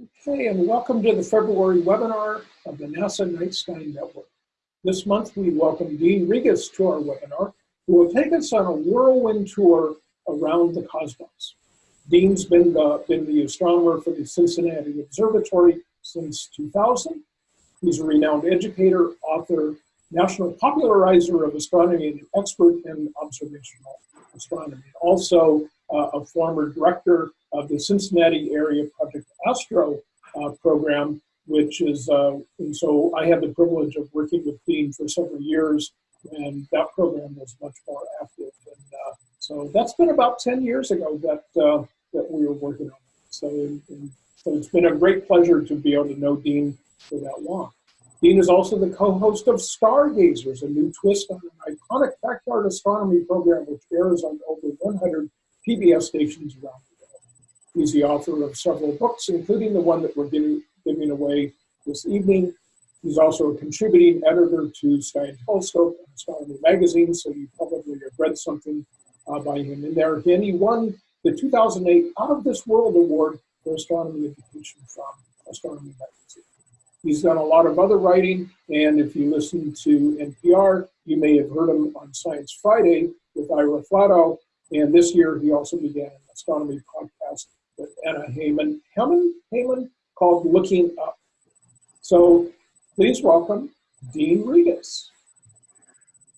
Okay, and welcome to the February webinar of the NASA Night Sky Network. This month we welcome Dean Regas to our webinar, who will take us on a whirlwind tour around the cosmos. Dean's been the, been the astronomer for the Cincinnati Observatory since 2000. He's a renowned educator, author, national popularizer of astronomy, and expert in observational astronomy. Also uh, a former director of the Cincinnati area Project Astro uh, program, which is, uh, and so I had the privilege of working with Dean for several years, and that program was much more active. And uh, so that's been about 10 years ago that, uh, that we were working on it. So, and, so it's been a great pleasure to be able to know Dean for that long. Dean is also the co-host of Stargazers, a new twist on an iconic backyard astronomy program which airs on over 100 PBS stations around. He's the author of several books, including the one that we're giving, giving away this evening. He's also a contributing editor to Sky and Telescope and Astronomy Magazine, so you probably have read something uh, by him in there. And he won the 2008 Out of This World Award for Astronomy Education from Astronomy Magazine. He's done a lot of other writing, and if you listen to NPR, you may have heard him on Science Friday with Ira Flatow, and this year, he also began an astronomy podcast with Anna Heyman, Heyman, Heyman called Looking Up. So please welcome Dean Regas.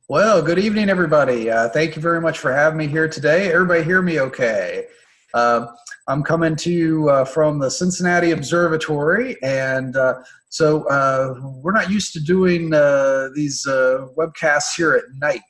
Well, good evening, everybody. Uh, thank you very much for having me here today. Everybody hear me okay? Uh, I'm coming to you uh, from the Cincinnati Observatory, and uh, so uh, we're not used to doing uh, these webcasts here at night.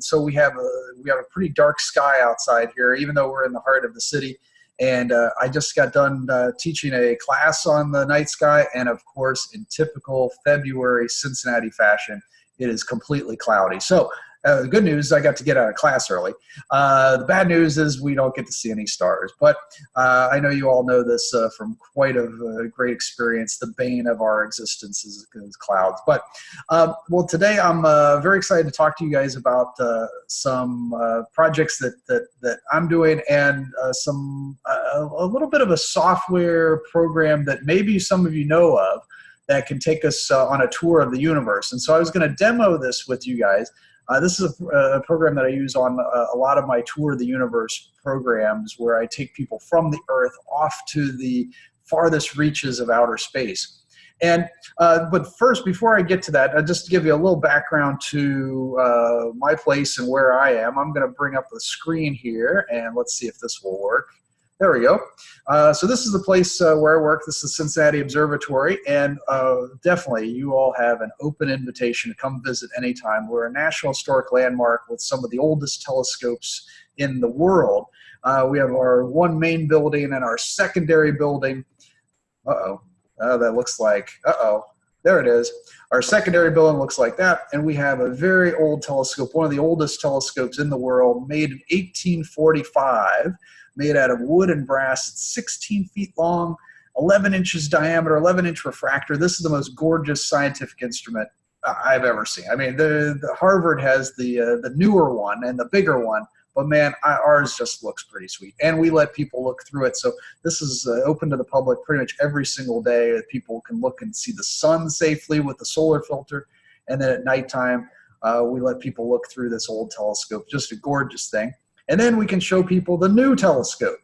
so we have a we have a pretty dark sky outside here, even though we're in the heart of the city. And uh, I just got done uh, teaching a class on the night sky, and of course, in typical February Cincinnati fashion, it is completely cloudy. So uh, the good news, I got to get out of class early. Uh, the bad news is we don't get to see any stars. But uh, I know you all know this uh, from quite a, a, great experience. The bane of our existence is, is clouds. But um, well, today I'm uh, very excited to talk to you guys about uh, some projects that, that that I'm doing and some a little bit of a software program that maybe some of you know of that can take us on a tour of the universe. And so I was going to demo this with you guys. Uh, this is a, a, program that I use on a, uh, a, lot of my Tour of the Universe programs where I take people from the Earth off to the farthest reaches of outer space. And uh, but first, before I get to that, uh, just to give you a little background to uh, my place and where I am, I'm going to bring up the screen here, and let's see if this will work. There we go. Uh, so this is the place uh, where I work. This is Cincinnati Observatory, and uh, definitely you all have an open invitation to come visit anytime. We're a National Historic Landmark with some of the oldest telescopes in the world. Uh, we have our one main building and our secondary building. Uh-oh. Uh, that looks like, uh-oh. There it is. Our secondary building looks like that, and we have a very old telescope, one of the oldest telescopes in the world, made in 1845 made out of wood and brass. It's 16 feet long, 11 inches diameter, 11 inch refractor. This is the most gorgeous scientific instrument I've ever seen. I mean, the, the Harvard has the uh, the newer one and the bigger one, but man, I, ours just looks pretty sweet. And we let people look through it. So this is uh, open to the public pretty much every single day. People can look and see the sun safely with the solar filter. And then at nighttime, uh, we let people look through this old telescope. Just a gorgeous thing. And then we can show people the new telescope,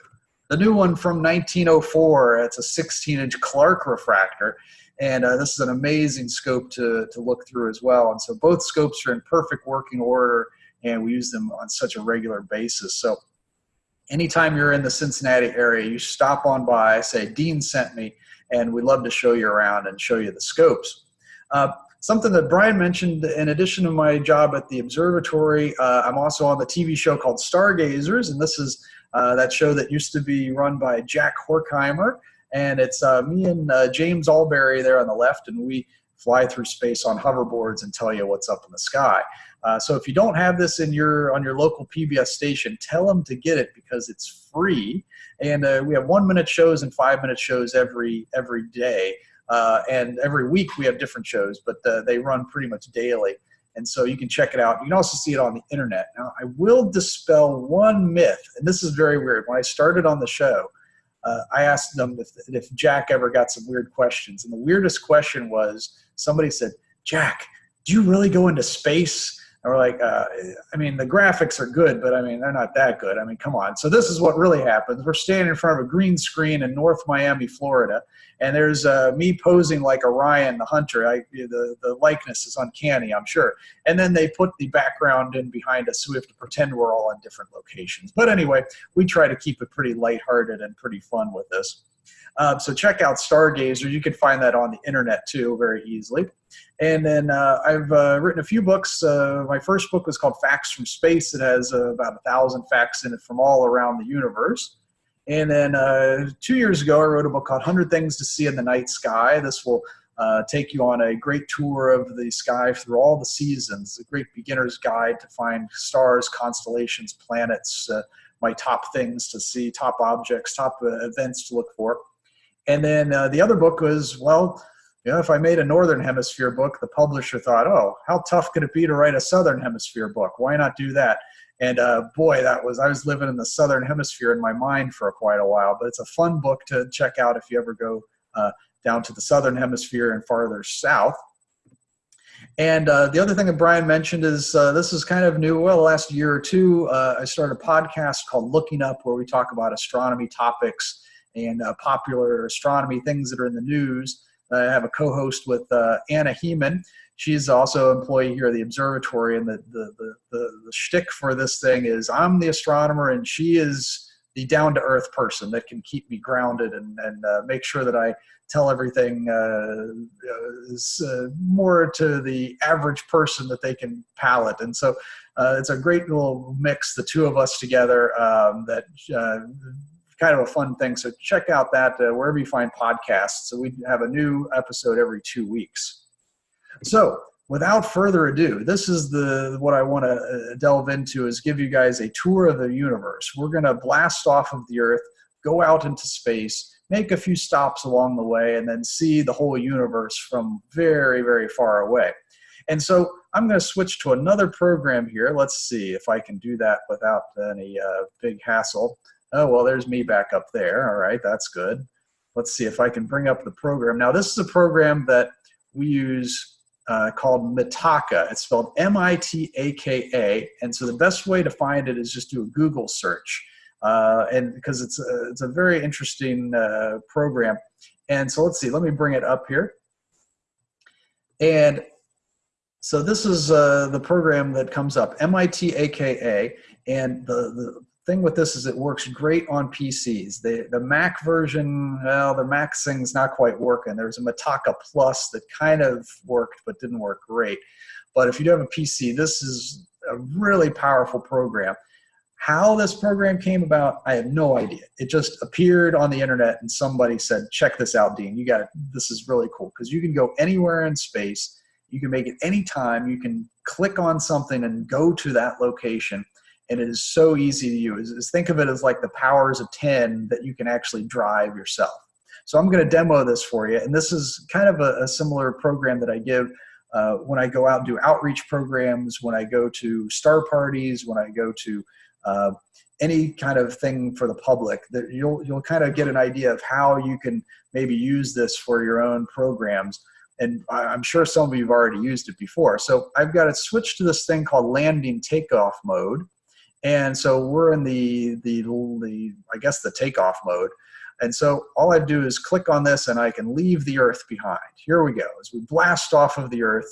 the new one from 1904. It's a 16 inch Clark refractor. And uh, this is an amazing scope to, to look through as well. And so both scopes are in perfect working order and we use them on such a regular basis. So anytime you're in the Cincinnati area, you stop on by, say, Dean sent me, and we'd love to show you around and show you the scopes. Uh, Something that Brian mentioned, in addition to my job at the observatory, uh, I'm also on the TV show called Stargazers, and this is uh, that show that used to be run by Jack Horkheimer, and it's uh, me and uh, James Albury there on the left, and we fly through space on hoverboards and tell you what's up in the sky. Uh, so if you don't have this in your on your local PBS station, tell them to get it because it's free, and uh, we have one minute shows and five minute shows every every day. Uh, and every week we have different shows, but uh, they run pretty much daily. And so you can check it out. You can also see it on the internet. Now, I will dispel one myth, and this is very weird. When I started on the show, uh, I asked them if, if Jack ever got some weird questions. And the weirdest question was somebody said, Jack, do you really go into space? And we're like, uh, I mean, the graphics are good, but I mean, they're not that good. I mean, come on. So this is what really happens. We're standing in front of a green screen in North Miami, Florida, and there's uh, me posing like Orion the hunter. I, the, the likeness is uncanny, I'm sure. And then they put the background in behind us, so we have to pretend we're all in different locations. But anyway, we try to keep it pretty lighthearted and pretty fun with this. Um, so check out Stargazer. You can find that on the internet too very easily. And then uh, I've uh, written a few books. Uh, my first book was called Facts from Space. It has uh, about a thousand facts in it from all around the universe. And then uh, two years ago, I wrote a book called 100 Things to See in the Night Sky. This will uh, take you on a great tour of the sky through all the seasons, a great beginner's guide to find stars, constellations, planets, my top things to see, top objects, top events to look for. And then uh, the other book was, well, you know, if I made a Northern Hemisphere book, the publisher thought, oh, how tough could it be to write a Southern Hemisphere book? Why not do that? And uh, boy, that was, I was living in the Southern Hemisphere in my mind for quite a while, but it's a fun book to check out if you ever go uh, down to the Southern Hemisphere and farther south. And uh, the other thing that Brian mentioned is uh, this is kind of new. Well, last year or two, uh, I started a podcast called Looking Up, where we talk about astronomy topics and uh, popular astronomy things that are in the news. I have a co-host with uh, Anna Heeman. She's also an employee here at the observatory, and the, the, the, the, the shtick for this thing is I'm the astronomer, and she is the down-to-earth person that can keep me grounded and, and uh, make sure that I tell everything uh, is uh, more to the average person that they can palate. And so uh, it's a great little mix, the two of us together, um, that uh, kind of a fun thing. So check out that uh, wherever you find podcasts. So we have a new episode every two weeks. So without further ado, this is the what I want to uh, delve into is give you guys a tour of the universe. We're going to blast off of the Earth, go out into space, make a few stops along the way, and then see the whole universe from very, very far away. And so I'm going to switch to another program here. Let's see if I can do that without any uh, big hassle. Oh, well, there's me back up there. All right, that's good. Let's see if I can bring up the program. Now, this is a program that we use uh, called Mitaka. It's spelled M-I-T-A-K-A. And so the best way to find it is just do a Google search. Uh, and because it's a, it's a very interesting uh, program. And so let's see, let me bring it up here. And so this is uh, the program that comes up, M-I-T-A-K-A. And the, the thing with this is it works great on PCs. The, the Mac version, well, the Mac thing's not quite working. There's a Mitaka Plus that kind of worked but didn't work great. But if you do have a PC, this is a really powerful program. How this program came about, I have no idea. It just appeared on the internet and somebody said, check this out, Dean. You got it. This is really cool because you can go anywhere in space. You can make it anytime. You can click on something and go to that location and it is so easy to use. Is think of it as like the powers of 10 that you can actually drive yourself. So I'm going to demo this for you, and this is kind of a, a similar program that I give uh, when I go out and do outreach programs, when I go to star parties, when I go to uh, any kind of thing for the public that you'll you'll kind of get an idea of how you can maybe use this for your own programs and I'm sure some of you have already used it before. So I've got to switch to this thing called landing takeoff mode. And so we're in the, the, the, I guess the takeoff mode. And so all I do is click on this and I can leave the earth behind. Here we go, as we blast off of the earth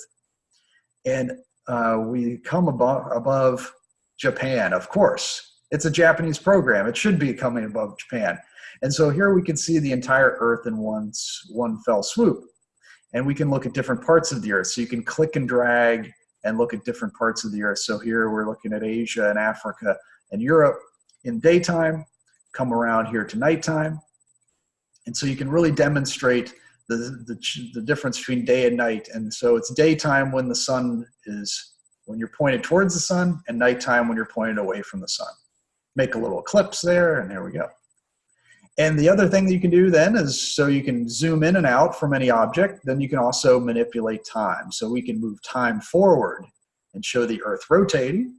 and uh, we come above, above Japan, of course. It's a Japanese program. It should be coming above Japan. And so here we can see the entire earth in one, one fell swoop. And we can look at different parts of the earth. So you can click and drag and look at different parts of the earth. So here we're looking at Asia and Africa and Europe in daytime, come around here to nighttime. And so you can really demonstrate the, the, the difference between day and night. And so it's daytime when the sun is, when you're pointed towards the sun and nighttime when you're pointed away from the sun. Make a little eclipse there and there we go. And the other thing that you can do then is so you can zoom in and out from any object, then you can also manipulate time. So we can move time forward and show the earth rotating,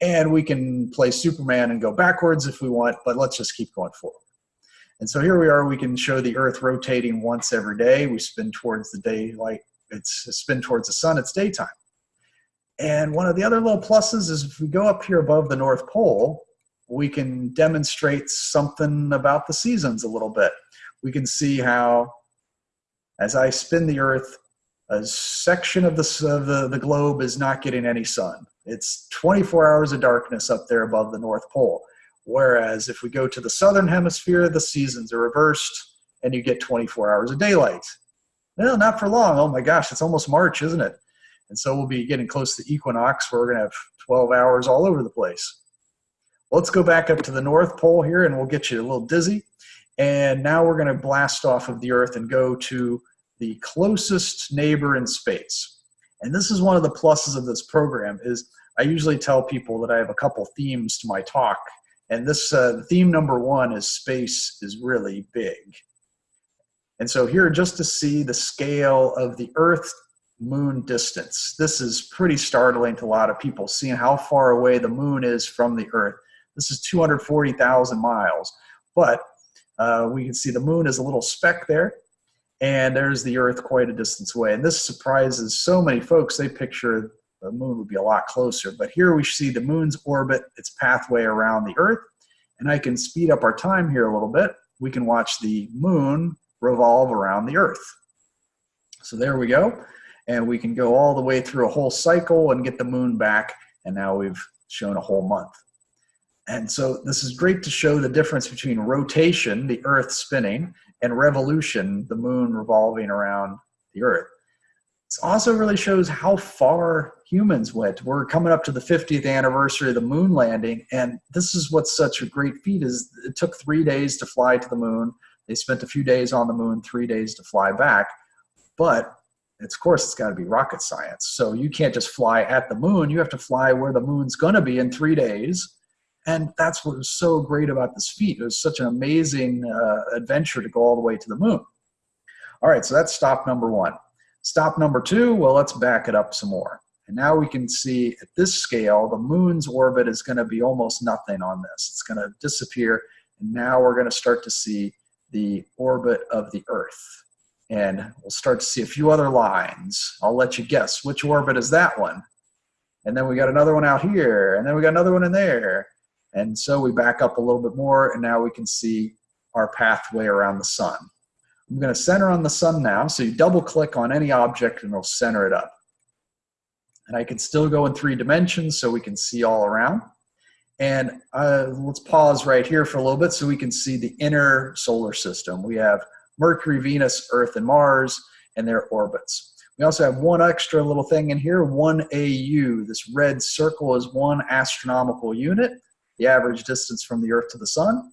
and we can play Superman and go backwards if we want, but let's just keep going forward. And so here we are, we can show the Earth rotating once every day. We spin towards the daylight, it's spin towards the sun, it's daytime. And one of the other little pluses is if we go up here above the North Pole, we can demonstrate something about the seasons a little bit. We can see how, as I spin the Earth, a section of the, of the, the globe is not getting any sun. It's 24 hours of darkness up there above the North Pole. Whereas if we go to the southern hemisphere, the seasons are reversed and you get 24 hours of daylight. Well, not for long. Oh my gosh, it's almost March, isn't it? And so we'll be getting close to equinox where we're going to have 12 hours all over the place. Let's go back up to the North Pole here and we'll get you a little dizzy. And now we're going to blast off of the Earth and go to the closest neighbor in space. And this is one of the pluses of this program is I usually tell people that I have a couple themes to my talk. And this uh, theme number one is space is really big. And so here, just to see the scale of the Earth moon distance, this is pretty startling to a lot of people, seeing how far away the moon is from the Earth. This is 240,000 miles. But uh, we can see the moon is a little speck there and there's the Earth quite a distance away. And this surprises so many folks. They picture the moon would be a lot closer. But here we see the moon's orbit, its pathway around the Earth. And I can speed up our time here a little bit. We can watch the moon revolve around the Earth. So there we go. And we can go all the way through a whole cycle and get the moon back. And now we've shown a whole month. And so this is great to show the difference between rotation, the Earth spinning, and revolution, the moon revolving around the earth. This also really shows how far humans went. We're coming up to the 50th anniversary of the moon landing, and this is what's such a great feat is it took three days to fly to the moon. They spent a few days on the moon, three days to fly back. But it's, of course, it's got to be rocket science. So you can't just fly at the moon. You have to fly where the moon's going to be in three days and that's what was so great about this feat. It was such an amazing uh, adventure to go all the way to the moon. All right, so that's stop number one. Stop number two, well, let's back it up some more. And now we can see at this scale, the moon's orbit is gonna be almost nothing on this. It's gonna disappear. And now we're gonna start to see the orbit of the Earth. And we'll start to see a few other lines. I'll let you guess which orbit is that one. And then we got another one out here, and then we got another one in there. And so we back up a little bit more and now we can see our pathway around the sun. I'm going to center on the sun now. So you double click on any object and it'll center it up. And I can still go in three dimensions so we can see all around. And uh, let's pause right here for a little bit so we can see the inner solar system. We have Mercury, Venus, Earth, and Mars and their orbits. We also have one extra little thing in here, one AU. This red circle is one astronomical unit the average distance from the Earth to the Sun.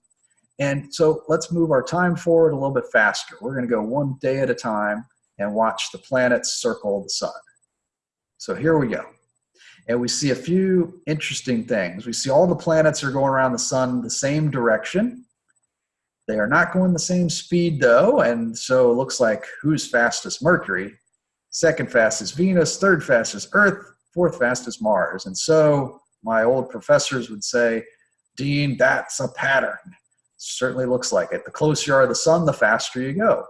And so let's move our time forward a little bit faster. We're going to go one day at a time and watch the planets circle the Sun. So here we go. And we see a few interesting things. We see all the planets are going around the Sun the same direction. They are not going the same speed though, and so it looks like who's fastest? Mercury. Second fastest Venus, third fastest Earth, fourth fastest Mars. And so my old professors would say, Dean, that's a pattern. Certainly looks like it. The closer you are to the sun, the faster you go.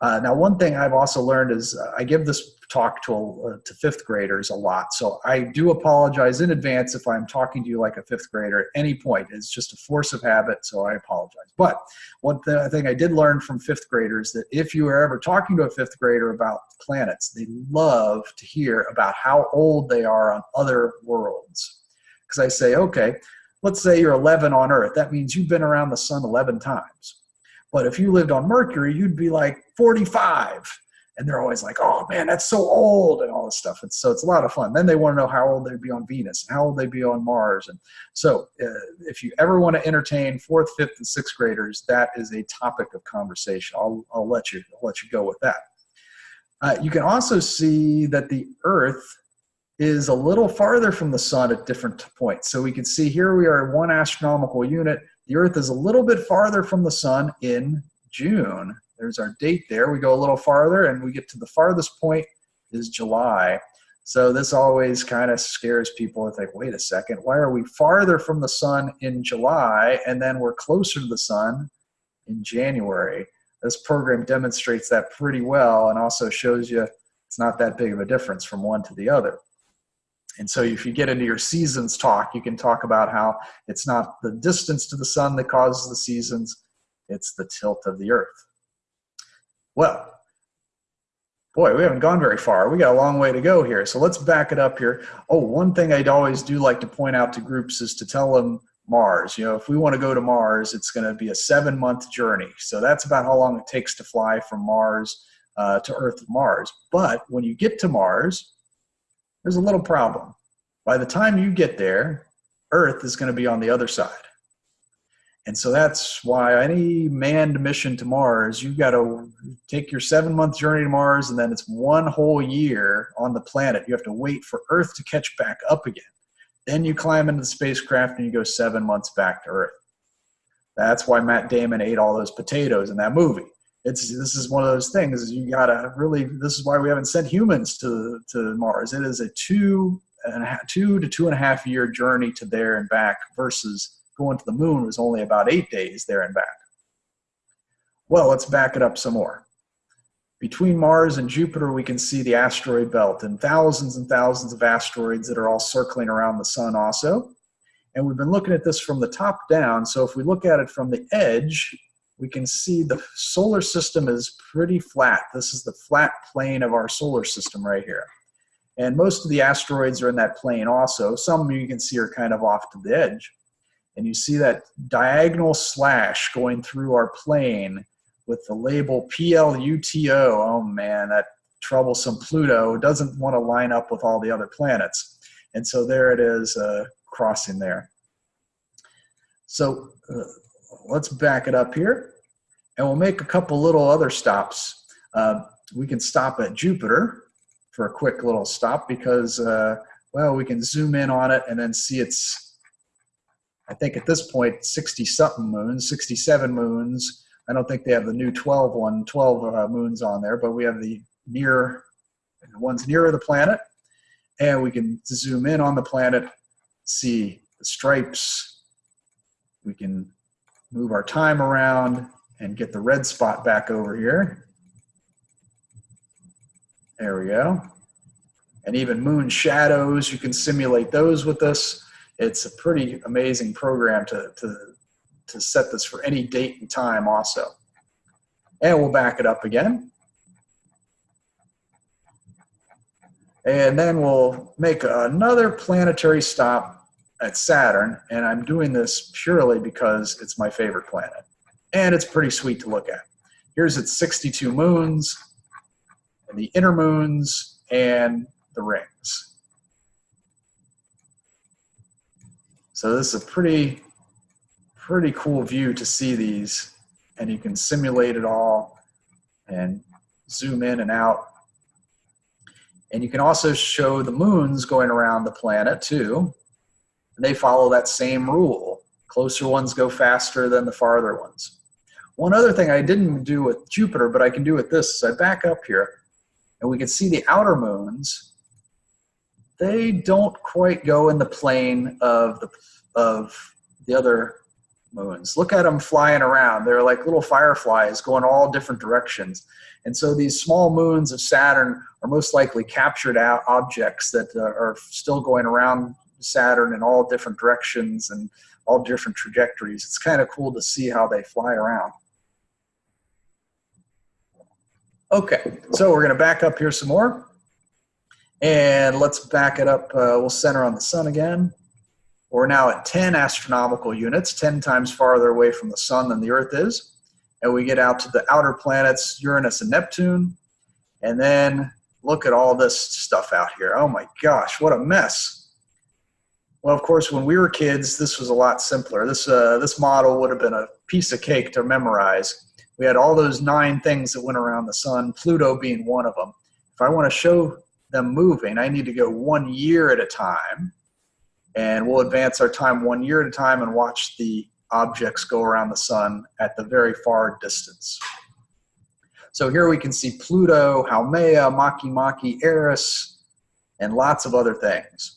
Uh, now, one thing I've also learned is uh, I give this talk to, uh, to fifth graders a lot. So I do apologize in advance if I'm talking to you like a fifth grader at any point. It's just a force of habit, so I apologize. But one th thing I did learn from fifth graders that if you are ever talking to a fifth grader about planets, they love to hear about how old they are on other worlds. Because I say, okay, let's say you're 11 on Earth. That means you've been around the sun 11 times. But if you lived on Mercury, you'd be like 45. And they're always like, oh man, that's so old and all this stuff. And so it's a lot of fun. Then they want to know how old they'd be on Venus and how old they'd be on Mars. And so uh, if you ever want to entertain fourth, fifth, and sixth graders, that is a topic of conversation. I'll, I'll, let, you, I'll let you go with that. Uh, you can also see that the Earth is a little farther from the sun at different points. So we can see here we are one astronomical unit. The Earth is a little bit farther from the sun in June. There's our date there. We go a little farther and we get to the farthest point is July. So this always kind of scares people. It's like, wait a second, why are we farther from the sun in July and then we're closer to the sun in January. This program demonstrates that pretty well and also shows you it's not that big of a difference from one to the other. And so if you get into your seasons talk, you can talk about how it's not the distance to the sun that causes the seasons, it's the tilt of the earth. Well, boy, we haven't gone very far. We got a long way to go here. So let's back it up here. Oh, one thing I'd always do like to point out to groups is to tell them Mars. You know, if we want to go to Mars, it's going to be a seven month journey. So that's about how long it takes to fly from Mars uh, to Earth Mars. But when you get to Mars, there's a little problem. By the time you get there, Earth is going to be on the other side. And so that's why any manned mission to Mars, you've got to take your seven month journey to Mars, and then it's one whole year on the planet. You have to wait for Earth to catch back up again. Then you climb into the spacecraft and you go seven months back to Earth. That's why Matt Damon ate all those potatoes in that movie. It's this is one of those things. You gotta really. This is why we haven't sent humans to to Mars. It is a two and a half, two to two and a half year journey to there and back versus going to the moon was only about eight days there and back. Well, let's back it up some more. Between Mars and Jupiter, we can see the asteroid belt and thousands and thousands of asteroids that are all circling around the sun also. And we've been looking at this from the top down. So if we look at it from the edge, we can see the solar system is pretty flat. This is the flat plane of our solar system right here. And most of the asteroids are in that plane also. Some you can see are kind of off to the edge. And you see that diagonal slash going through our plane with the label PLUTO. Oh man, that troublesome Pluto doesn't want to line up with all the other planets. And so there it is uh, crossing there. So uh, let's back it up here and we'll make a couple little other stops. Uh, we can stop at Jupiter for a quick little stop because, uh, well, we can zoom in on it and then see its, I think at this point, 60 something moons, 67 moons, I don't think they have the new 12 one, 12 uh, moons on there, but we have the near, the ones nearer the planet. And we can zoom in on the planet, see the stripes. We can move our time around and get the red spot back over here. There we go. And even moon shadows, you can simulate those with this. It's a pretty amazing program to, to to set this for any date and time also. And we'll back it up again. And then we'll make another planetary stop at Saturn. And I'm doing this purely because it's my favorite planet. And it's pretty sweet to look at. Here's its 62 moons, and the inner moons, and the rings. So this is a pretty pretty cool view to see these and you can simulate it all and zoom in and out. And you can also show the moons going around the planet too. And they follow that same rule. Closer ones go faster than the farther ones. One other thing I didn't do with Jupiter, but I can do with this is I back up here and we can see the outer moons. They don't quite go in the plane of the, of the other moons. Look at them flying around. They're like little fireflies going all different directions. And so these small moons of Saturn are most likely captured out objects that uh, are still going around Saturn in all different directions and all different trajectories. It's kind of cool to see how they fly around. Okay, so we're going to back up here some more. And let's back it up. Uh, we'll center on the sun again. We're now at 10 astronomical units, 10 times farther away from the sun than the Earth is. And we get out to the outer planets, Uranus and Neptune. And then look at all this stuff out here. Oh my gosh, what a mess. Well, of course, when we were kids, this was a lot simpler. This, uh, this model would have been a piece of cake to memorize. We had all those nine things that went around the sun, Pluto being one of them. If I want to show them moving, I need to go one year at a time and we'll advance our time one year at a time and watch the objects go around the sun at the very far distance. So here we can see Pluto, Haumea, Makemake, Eris, and lots of other things.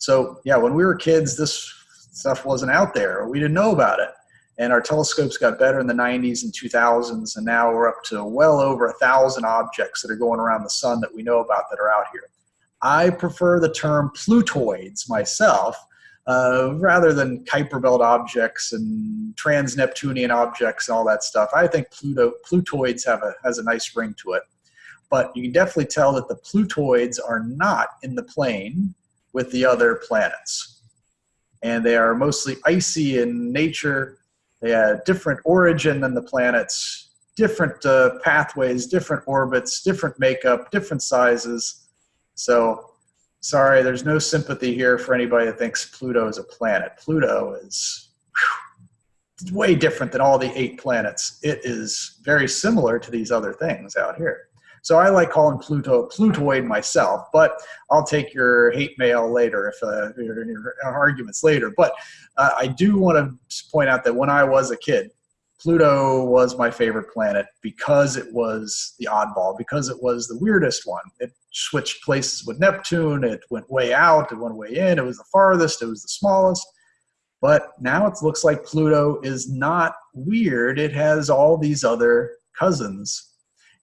So yeah, when we were kids, this stuff wasn't out there. We didn't know about it. and our telescopes got better in the 90s and 2000s, and now we're up to well over a thousand objects that are going around the sun that we know about that are out here. I prefer the term Plutoids myself, uh, rather than Kuiper Belt objects and trans-Neptunian objects and all that stuff. I think Pluto, Plutoids have a, has a nice ring to it. But you can definitely tell that the Plutoids are not in the plane with the other planets. And they are mostly icy in nature. They have different origin than the planets, different uh, pathways, different orbits, different makeup, different sizes. So sorry, there's no sympathy here for anybody that thinks Pluto is a planet. Pluto is whew, way different than all the eight planets. It is very similar to these other things out here. So I like calling Pluto Plutoid myself, but I'll take your hate mail later if uh, your, your arguments later. But uh, I do want to point out that when I was a kid, Pluto was my favorite planet because it was the oddball, because it was the weirdest one. It switched places with Neptune, it went way out, it went way in, it was the farthest, it was the smallest. But now it looks like Pluto is not weird, it has all these other cousins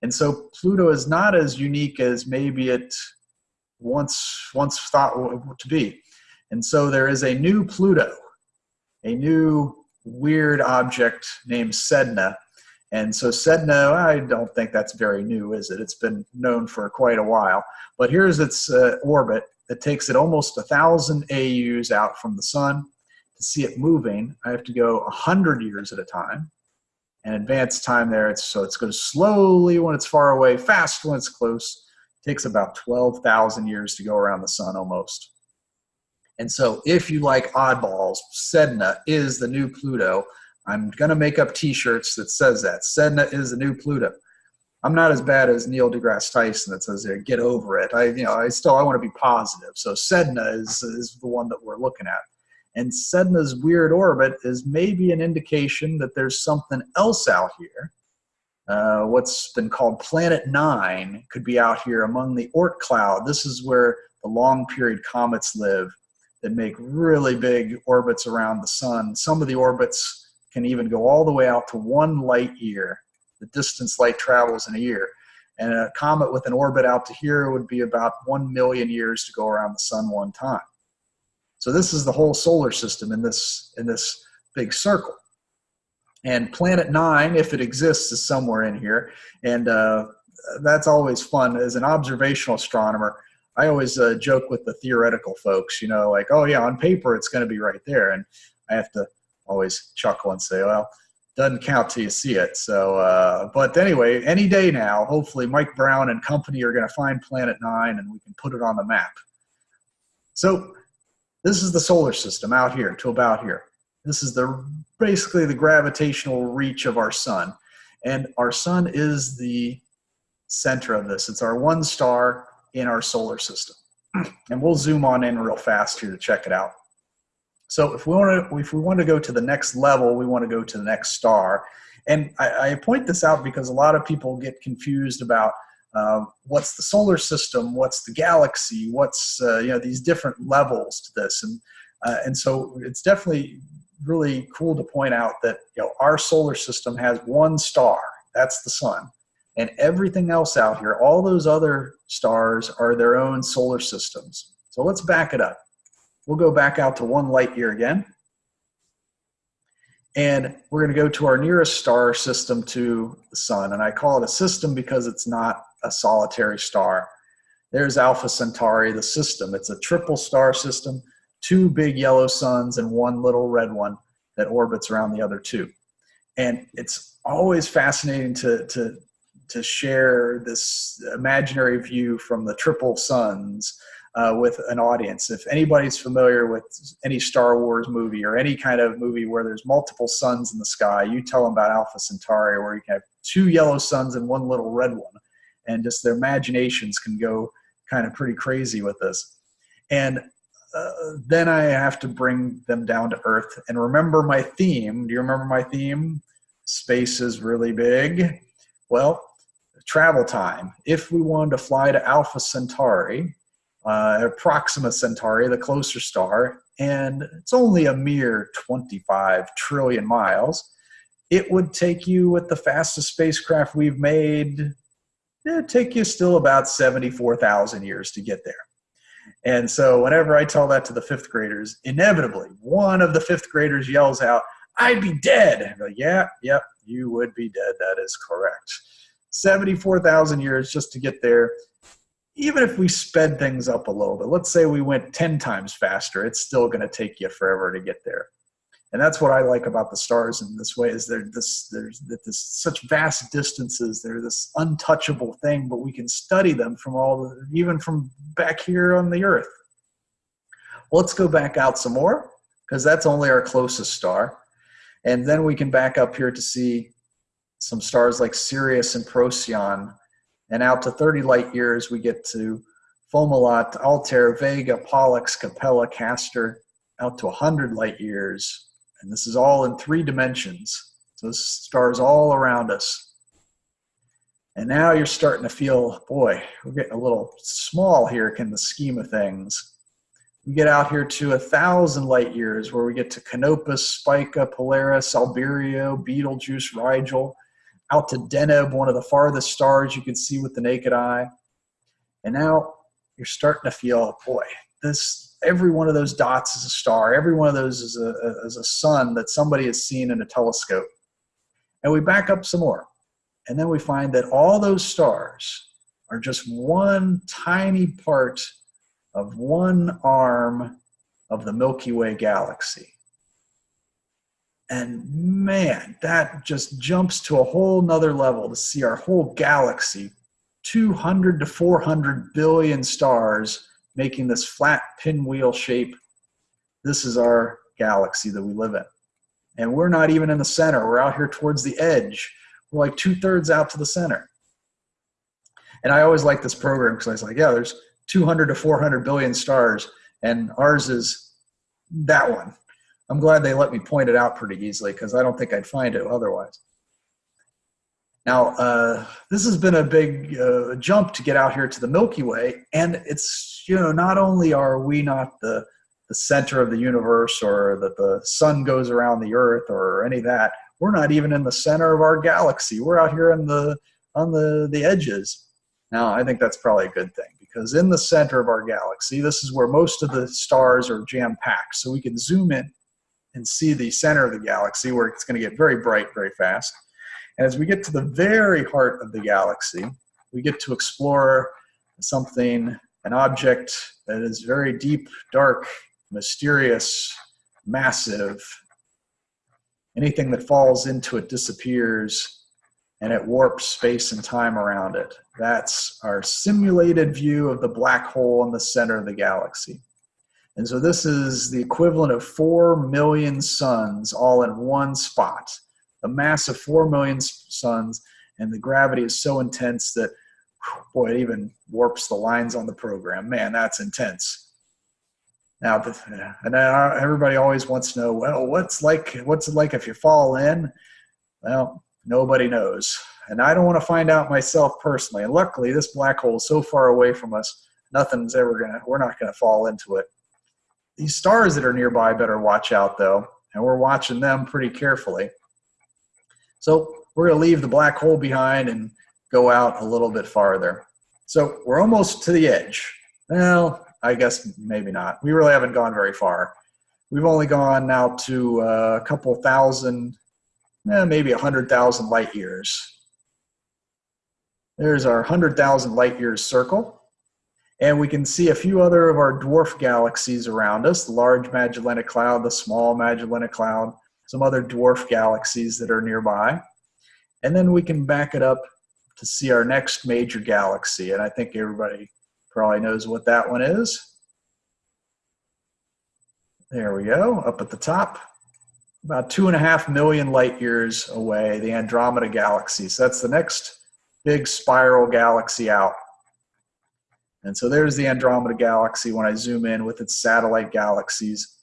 and so Pluto is not as unique as maybe it once, once thought to be. And so there is a new Pluto, a new weird object named Sedna. And so Sedna, I don't think that's very new, is it? It's been known for quite a while. But here's its uh, orbit. It takes it almost a thousand AUs out from the sun. To see it moving, I have to go 100 years at a time and advanced time there. It's, so it's goes slowly when it's far away, fast when it's close. It takes about 12,000 years to go around the sun almost. And so if you like oddballs, Sedna is the new Pluto. I'm going to make up t-shirts that says that. Sedna is the new Pluto. I'm not as bad as Neil deGrasse Tyson that says there, get over it. I, you know, I still, I want to be positive. So Sedna is, is the one that we're looking at. And Sedna's weird orbit is maybe an indication that there's something else out here. Uh, what's been called Planet Nine could be out here among the Oort cloud. This is where the long period comets live that make really big orbits around the sun. Some of the orbits can even go all the way out to one light year, the distance light travels in a year. And a comet with an orbit out to here would be about one million years to go around the sun one time. So this is the whole solar system in this, in this big circle. And planet nine, if it exists, is somewhere in here. And uh, that's always fun. As an observational astronomer, I always uh, joke with the theoretical folks, you know, like, oh yeah, on paper it's going to be right there. And I have to always chuckle and say, well, doesn't count till you see it. So, uh, but anyway, any day now, hopefully Mike Brown and company are going to find Planet Nine and we can put it on the map. So this is the solar system out here to about here. This is the basically the gravitational reach of our sun. And our sun is the center of this. It's our one star in our solar system. And we'll zoom on in real fast here to check it out. So if we want to, if we want to go to the next level, we want to go to the next star. And I, I point this out because a lot of people get confused about uh, what's the solar system, what's the galaxy, what's uh, you know these different levels to this, and uh, and so it's definitely really cool to point out that you know our solar system has one star, that's the sun, and everything else out here, all those other stars are their own solar systems. So let's back it up. We'll go back out to one light year again. And we're going to go to our nearest star system to the sun. And I call it a system because it's not a solitary star. There's Alpha Centauri, the system. It's a triple star system, two big yellow suns and one little red one that orbits around the other two. And it's always fascinating to, to, to share this imaginary view from the triple suns uh, with an audience. If anybody's familiar with any Star Wars movie or any kind of movie where there's multiple suns in the sky, you tell them about Alpha Centauri where you have two yellow suns and one little red one and just their imaginations can go kind of pretty crazy with this. And uh, then I have to bring them down to earth and remember my theme. Do you remember my theme? Space is really big. Well, travel time. If we wanted to fly to Alpha Centauri, uh, Proxima Centauri, the closer star, and it's only a mere 25 trillion miles, it would take you with the fastest spacecraft we've made, it'd take you still about 74,000 years to get there. And so whenever I tell that to the fifth graders, inevitably one of the fifth graders yells out, I'd be dead. Like, yeah, yep, you would be dead. That is correct. 74,000 years just to get there. Even if we sped things up a little bit, let's say we went 10 times faster, it's still going to take you forever to get there. And that's what I like about the stars in this way is they're this there's this such vast distances. They're this untouchable thing, but we can study them from all the, even from back here on the Earth. Let's go back out some more because that's only our closest star. And then we can back up here to see some stars like Sirius and Procyon. And out to 30 light years, we get to Fomalhaut, Altair, Vega, Pollux, Capella, Castor, out to 100 light years. And this is all in three dimensions. So this stars all around us. And now you're starting to feel, boy, we're getting a little small here in the scheme of things. We get out here to a thousand light years where we get to Canopus, Spica, Polaris, Albireo, Betelgeuse, Rigel, out to Deneb, one of the farthest stars you can see with the naked eye. And now you're starting to feel, boy, this every one of those dots is a star. Every one of those is a, is a sun that somebody has seen in a telescope. And we back up some more. And then we find that all those stars are just one tiny part of one arm of the Milky Way galaxy. And man, that just jumps to a whole nother level to see our whole galaxy, 200 to 400 billion stars making this flat pinwheel shape. This is our galaxy that we live in. And we're not even in the center. We're out here towards the edge. We're like two thirds out to the center. And I always like this program because I was like, yeah, there's 200 to 400 billion stars, and ours is that one. I'm glad they let me point it out pretty easily because I don't think I'd find it otherwise. Now, uh, this has been a big uh, jump to get out here to the Milky Way, and it's, you know, not only are we not the, the center of the universe or that the sun goes around the earth or any of that, we're not even in the center of our galaxy. We're out here in the, on the, the edges. Now, I think that's probably a good thing because in the center of our galaxy, this is where most of the stars are jam packed. So we can zoom in and see the center of the galaxy where it's going to get very bright very fast. And as we get to the very heart of the galaxy, we get to explore something, an object that is very deep, dark, mysterious, massive. Anything that falls into it disappears and it warps space and time around it. That's our simulated view of the black hole in the center of the galaxy. And so this is the equivalent of 4 million suns all in one spot. A mass of 4 million suns, and the gravity is so intense that, boy, it even warps the lines on the program. Man, that's intense. Now, and uh, everybody always wants to know, well, what's like, what's it like if you fall in? Well, Nobody knows. And I don't want to find out myself personally. And luckily, this black hole is so far away from us, nothing's ever going to, we're not going to fall into it. These stars that are nearby better watch out, though. And we're watching them pretty carefully. So we're going to leave the black hole behind and go out a little bit farther. So we're almost to the edge. Well, I guess maybe not. We really haven't gone very far. We've only gone now to uh, a couple thousand eh, maybe 100,000 light years. There's our 100,000 light years circle. And we can see a few other of our dwarf galaxies around us, the large Magellanic Cloud, the small Magellanic Cloud, some other dwarf galaxies that are nearby. And then we can back it up to see our next major galaxy. And I think everybody probably knows what that one is. There we go, up at the top about two and a half million light years away, the Andromeda Galaxy. So that's the next big spiral galaxy out. And so there's the Andromeda Galaxy when I zoom in with its satellite galaxies.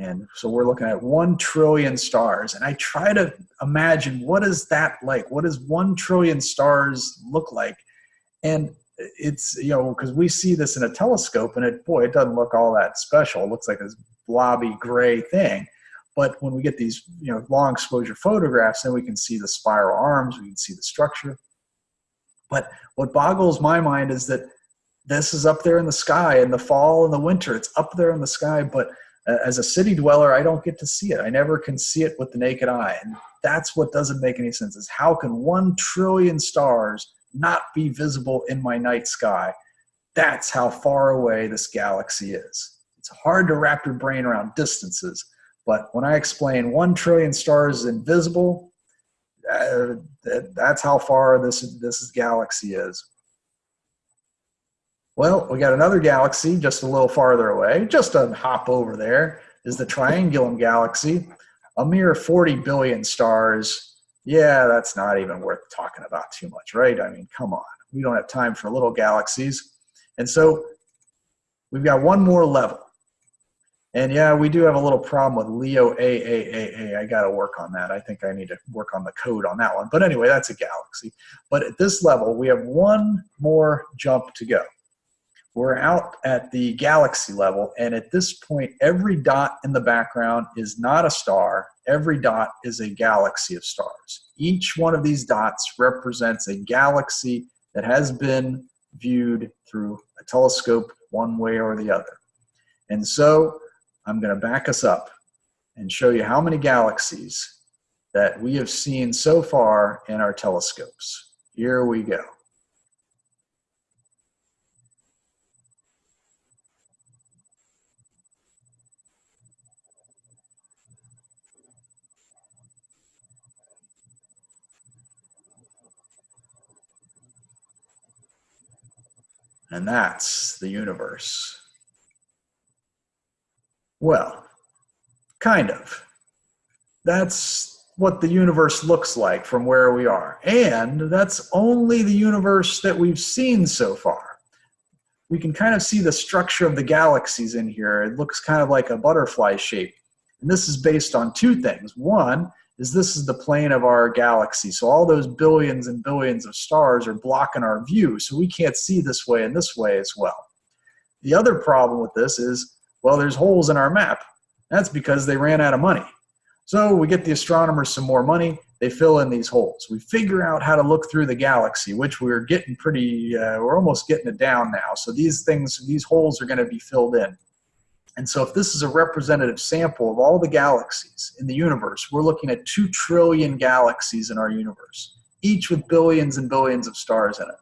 And so we're looking at 1 trillion stars. And I try to imagine what is that like? What does 1 trillion stars look like? And it's, you know, because we see this in a telescope and it, boy, it doesn't look all that special. It looks like this blobby gray thing. But when we get these you know long exposure photographs, then we can see the spiral arms, we can see the structure. But what boggles my mind is that this is up there in the sky in the fall and the winter. It's up there in the sky, but as a city dweller, I don't get to see it. I never can see it with the naked eye. And that's what doesn't make any sense is how can one trillion stars not be visible in my night sky? That's how far away this galaxy is. It's hard to wrap your brain around distances, but when I explain one trillion stars is invisible, uh, that's how far this, this galaxy is. Well, we got another galaxy just a little farther away, just a hop over there is the Triangulum galaxy, a mere 40 billion stars. Yeah, that's not even worth talking about too much, right? I mean, come on. We don't have time for little galaxies. And so we've got one more level. And yeah, we do have a little problem with Leo AAAA. I got to work on that. I think I need to work on the code on that one. But anyway, that's a galaxy. But at this level, we have one more jump to go. We're out at the galaxy level, and at this point, every dot in the background is not a star. Every dot is a galaxy of stars. Each one of these dots represents a galaxy that has been viewed through a telescope one way or the other. And so I'm going to back us up and show you how many galaxies that we have seen so far in our telescopes. Here we go. And that's the universe. Well, kind of. That's what the universe looks like from where we are. And that's only the universe that we've seen so far. We can kind of see the structure of the galaxies in here. It looks kind of like a butterfly shape. And this is based on two things. One is this is the plane of our galaxy. So all those billions and billions of stars are blocking our view. So we can't see this way and this way as well. The other problem with this is, well, there's holes in our map. That's because they ran out of money. So we get the astronomers some more money. They fill in these holes. We figure out how to look through the galaxy, which we're getting pretty, uh, we're almost getting it down now. So these things, these holes are going to be filled in. And so if this is a representative sample of all the galaxies in the universe, we're looking at 2 trillion galaxies in our universe, each with billions and billions of stars in it.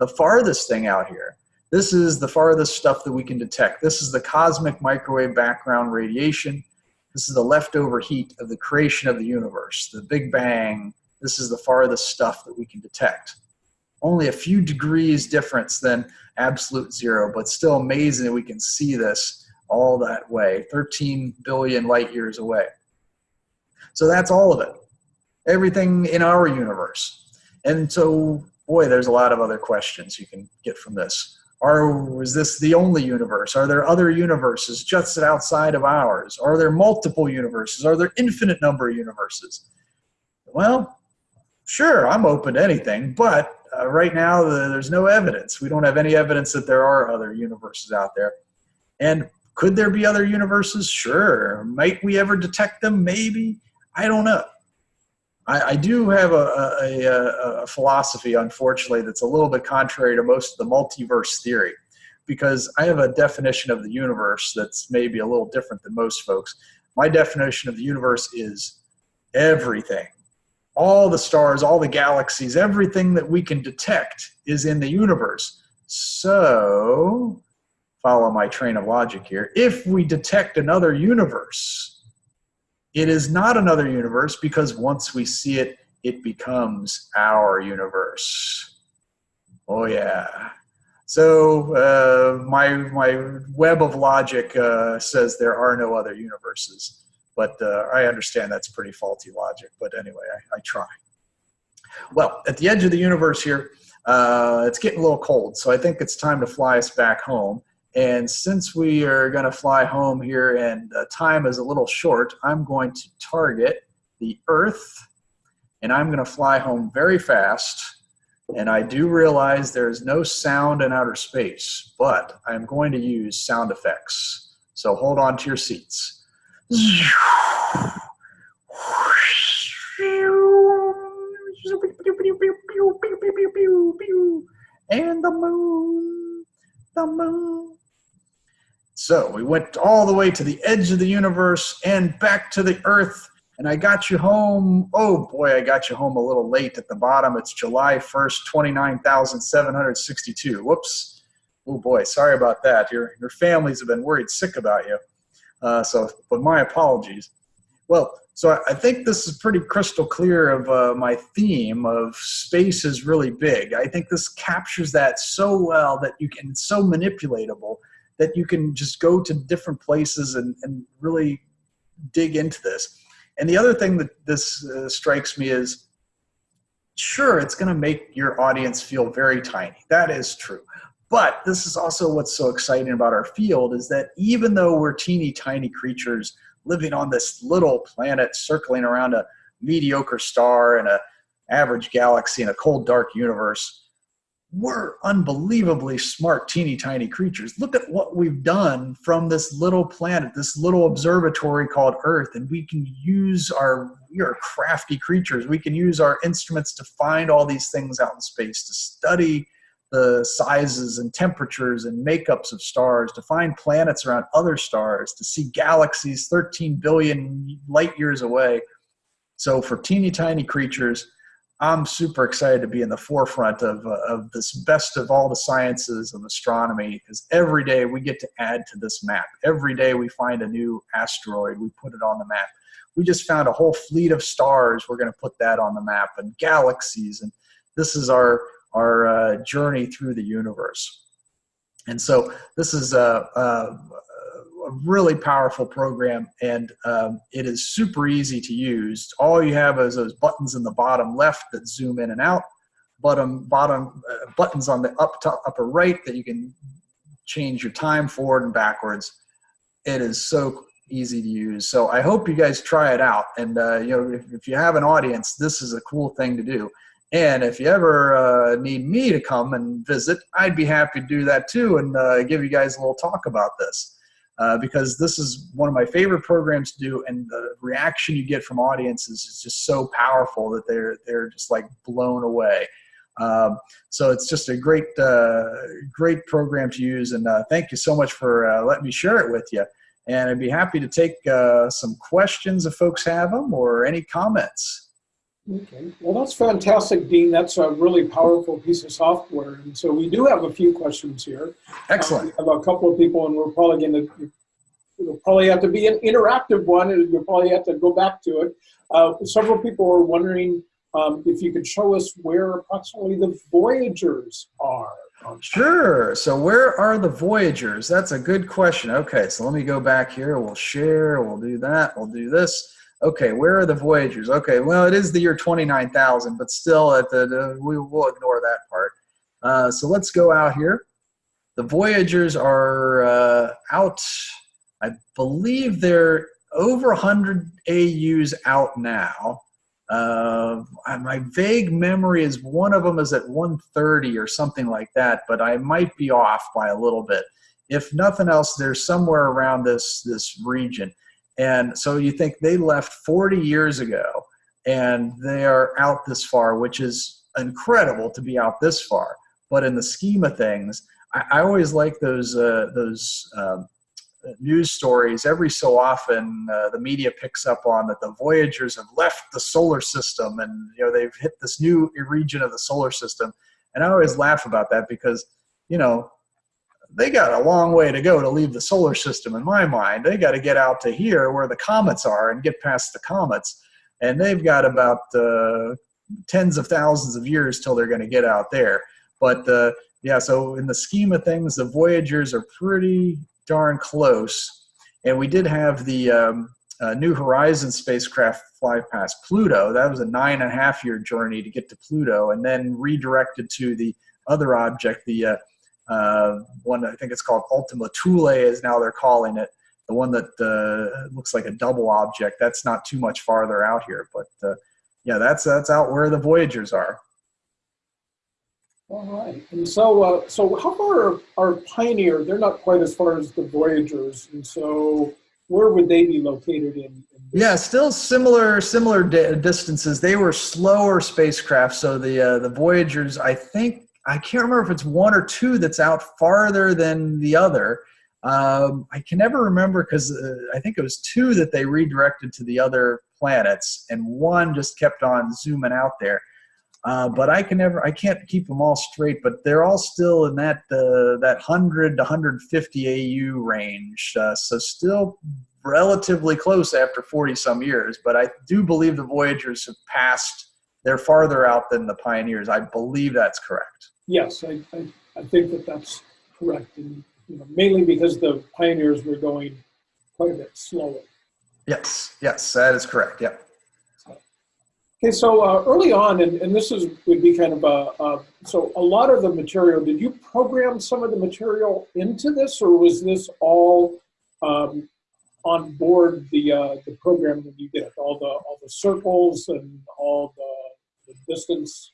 The farthest thing out here, this is the farthest stuff that we can detect. This is the cosmic microwave background radiation. This is the leftover heat of the creation of the universe, the Big Bang. This is the farthest stuff that we can detect. Only a few degrees difference than absolute zero, but still amazing that we can see this all that way, 13 billion light years away. So that's all of it, everything in our universe. And so, boy, there's a lot of other questions you can get from this. Are, is this the only universe? Are there other universes just outside of ours? Are there multiple universes? Are there infinite number of universes? Well, sure, I'm open to anything, but uh, right now the, there's no evidence. We don't have any evidence that there are other universes out there. And could there be other universes? Sure. Might we ever detect them? Maybe. I don't know. I, I do have a, a, a, a philosophy, unfortunately, that's a little bit contrary to most of the multiverse theory because I have a definition of the universe that's maybe a little different than most folks. My definition of the universe is everything all the stars, all the galaxies, everything that we can detect is in the universe. So, follow my train of logic here. If we detect another universe, it is not another universe because once we see it, it becomes our universe. Oh yeah. So uh, my my web of logic uh, says there are no other universes. But uh, I understand that's pretty faulty logic. But anyway, I, I try. Well, at the edge of the universe here, uh, it's getting a little cold. So I think it's time to fly us back home. And since we are going to fly home here and uh, time is a little short, I'm going to target the Earth and I'm going to fly home very fast. And I do realize there's no sound in outer space, but I'm going to use sound effects. So hold on to your seats. And the moon, the moon. So we went all the way to the edge of the universe and back to the earth. And I got you home. Oh boy, I got you home a little late at the bottom. It's July 1st, 29,762. Whoops. Oh boy, sorry about that. Your, your families have been worried sick about you. Uh, so, but my apologies. Well, so I think this is pretty crystal clear of uh, my theme of space is really big. I think this captures that so well that you can, so manipulatable that you can just go to different places and, and really dig into this. And the other thing that this uh, strikes me is, sure, it's going to make your audience feel very tiny. That is true. But this is also what's so exciting about our field is that even though we're teeny tiny creatures living on this little planet circling around a mediocre star and a average galaxy in a cold dark universe, we're unbelievably smart, teeny tiny creatures. Look at what we've done from this little planet, this little observatory called Earth, and we can use our, we are crafty creatures. We can use our instruments to find all these things out in space, to study the sizes and temperatures and makeups of stars, to find planets around other stars, to see galaxies 13 billion light years away. So for teeny tiny creatures, I'm super excited to be in the forefront of, uh, of this best of all the sciences of astronomy because every day we get to add to this map. Every day we find a new asteroid, we put it on the map. We just found a whole fleet of stars, we're going to put that on the map, and galaxies. And this is our, our uh, journey through the universe. And so this is a, a, a really powerful program and um, it is super easy to use. All you have is those buttons in the bottom left that zoom in and out, bottom, bottom uh, buttons on the up to upper right that you can change your time forward and backwards. It is so easy to use. So I hope you guys try it out. And uh, you know, if, if, you have an audience, this is a cool thing to do. And if you ever uh, need me to come and visit, I'd be happy to do that too and uh, give you guys a little talk about this. Uh, because this is one of my favorite programs to do and the reaction you get from audiences is just so powerful that they're they're just like blown away. Um, so it's just a great uh, great program to use and uh, thank you so much for uh, letting me share it with you. And I'd be happy to take some questions if folks have them or any comments. Okay, well that's fantastic, Dean. That's a really powerful piece of software. And so we do have a few questions here. Excellent. Uh, we have a couple of people and we're probably going to, it'll probably have to be an interactive one and you'll probably have to go back to it. Uh, several people are wondering um, if you could show us where approximately the Voyagers are. Sure. So where are the Voyagers? That's a good question. Okay, so let me go back here. We'll share. We'll do that. We'll do this okay, where are the Voyagers? Okay, well, it is the year 29,000, but still, at the, the, we will ignore that part. Uh, so let's go out here. The Voyagers are uh, out, I believe they're over 100 AUs out now. Uh, my vague memory is one of them is at 130 or something like that, but I might be off by a little bit. If nothing else, they're somewhere around this, this region. And so you think they left 40 years ago and they are out this far, which is incredible to be out this far. But in the scheme of things, I, I always like those, uh, those um, news stories. Every so often, uh, the media picks up on that the Voyagers have left the solar system and you know they've hit this new region of the solar system. And I always laugh about that because, you know, they got a long way to go to leave the solar system in my mind. They got to get out to here where the comets are and get past the comets. And they've got about uh, tens of thousands of years till they're going to get out there. But uh, yeah, so in the scheme of things, the Voyagers are pretty darn close. And we did have the um, uh, New Horizons spacecraft fly past Pluto. That was a nine and a half year journey to get to Pluto and then redirected to the other object, the uh, one I think it's called Ultima Thule is now they're calling it. The one that uh, looks like a double object. That's not too much farther out here, but uh, yeah, that's that's out where the Voyagers are. All right. And so, uh, so how far are, are Pioneer? They're not quite as far as the Voyagers, and so where would they be located in? in? Yeah, still similar similar di- distances. They were slower spacecraft, so the uh, the Voyagers, I think, I can't remember if it's one or two that's out farther than the other. Um, I can never remember because uh, I think it was two that they redirected to the other planets, and one just kept on zooming out there. Uh, but I can never, I can't keep them all straight. But they're all still in that uh, that 100 to 150 AU range, uh, so still relatively close after 40 some years. But I do believe the Voyagers have passed. They're farther out than the Pioneers. I believe that's correct. Yes, I, I, I think that that's correct, and you know, mainly because the Pioneers were going quite a bit slower. Yes, yes, that is correct. Yep. Okay, so uh, early on, and, and this is would be kind of a, uh, so a lot of the material. Did you program some of the material into this, or was this all um, on board the uh, the program that you did? All the all the circles and all the, the distance.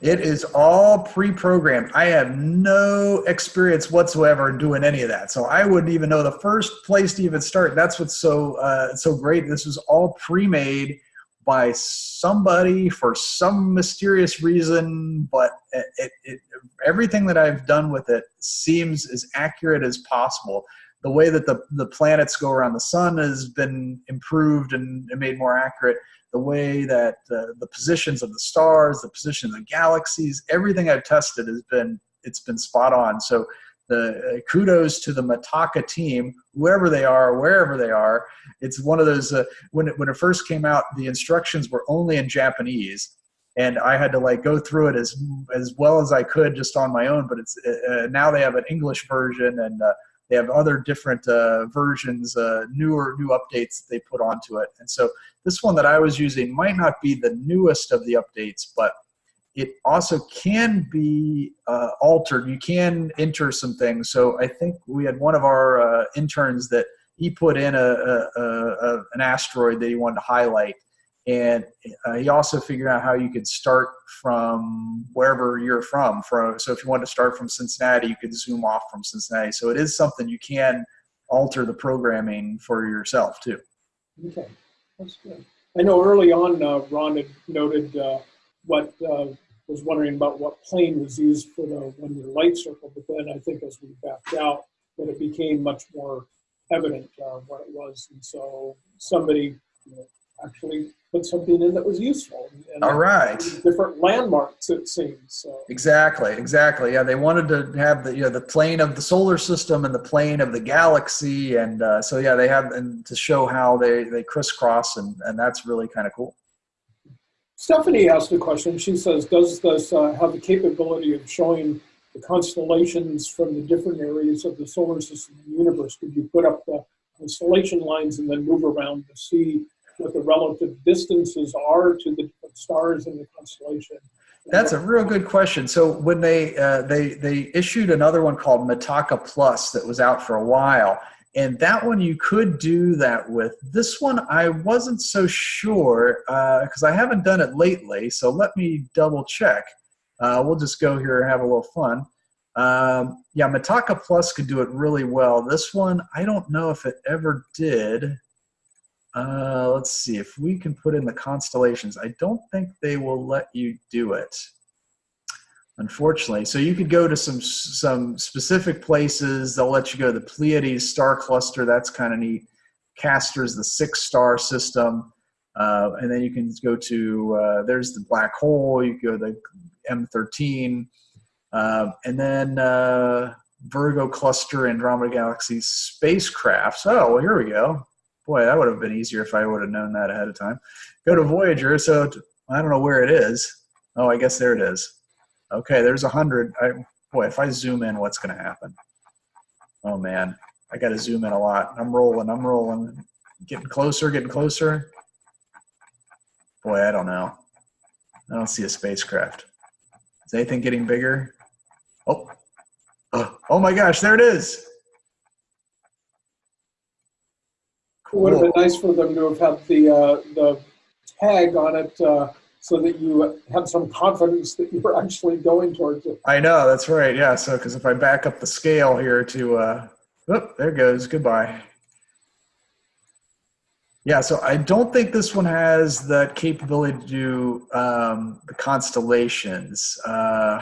It is all pre-programmed. I have no experience whatsoever in doing any of that, so I wouldn't even know the first place to even start. That's what's so uh, so great. This was all pre-made by somebody for some mysterious reason, but it, it, it, everything that I've done with it seems as accurate as possible. The way that the, the planets go around the sun has been improved and, and made more accurate. The way that uh, the positions of the stars, the position of the galaxies, everything I've tested has been it's been spot on. So the uh, kudos to the Mitaka team, whoever they are, wherever they are. It's one of those uh, when it, when it first came out, the instructions were only in Japanese, and I had to like go through it as as well as I could just on my own. But it's uh, now they have an English version and. Uh, they have other different uh, versions, uh, newer new updates that they put onto it. And so this one that I was using might not be the newest of the updates, but it also can be uh, altered. You can enter some things. So I think we had one of our uh, interns that he put in a, a, a, an asteroid that he wanted to highlight. And uh, he also figured out how you could start from wherever you're from. from. So if you want to start from Cincinnati, you could zoom off from Cincinnati. So it is something you can alter the programming for yourself too. Okay, that's good. I know early on, uh, Ron had noted uh, what uh, was wondering about what plane was used for the one-year light circle, but then I think as we backed out, that it became much more evident uh, what it was, and so somebody you know, actually put something in that was useful. And All right. Different landmarks, it seems. So. Exactly, exactly. Yeah, they wanted to have the you know the plane of the solar system and the plane of the galaxy, and uh, so yeah, they have and to show how they they crisscross, and and that's really kind of cool. Stephanie asked a question. She says, does this uh, have the capability of showing the constellations from the different areas of the solar system and universe? Could you put up the constellation lines and then move around to see what the relative distances are to the stars in the constellation? That's a real good question. So when they uh, they they issued another one called Mitaka Plus that was out for a while, and that one you could do that with. This one I wasn't so sure because uh, I haven't done it lately. So let me double check. Uh, we'll just go here and have a little fun. Um, yeah, Mitaka Plus could do it really well. This one I don't know if it ever did. Uh, let's see if we can put in the constellations. I don't think they will let you do it, unfortunately. So you could go to some some specific places. They'll let you go to the Pleiades star cluster. That's kind of neat. Castor's the six star system, uh, and then you can go to uh, there's the black hole. You go to the M13, uh, and then uh, Virgo cluster, Andromeda galaxy spacecrafts. Oh, well, here we go boy, that would have been easier if I would have known that ahead of time. Go to Voyager. So I don't know where it is. Oh, I guess there it is. Okay, there's a hundred. Boy, if I zoom in, what's going to happen? Oh man, I got to zoom in a lot. I'm rolling. I'm rolling. Getting closer. Getting closer. Boy, I don't know. I don't see a spacecraft. Is anything getting bigger? Oh, oh, oh my gosh, there it is. It would have been nice for them to have had the uh, the tag on it uh, so that you have some confidence that you're actually going towards it. I know that's right. Yeah. So because if I back up the scale here to, uh, oh, there it goes. Goodbye. Yeah, so I don't think this one has that capability to do um, the constellations. Uh,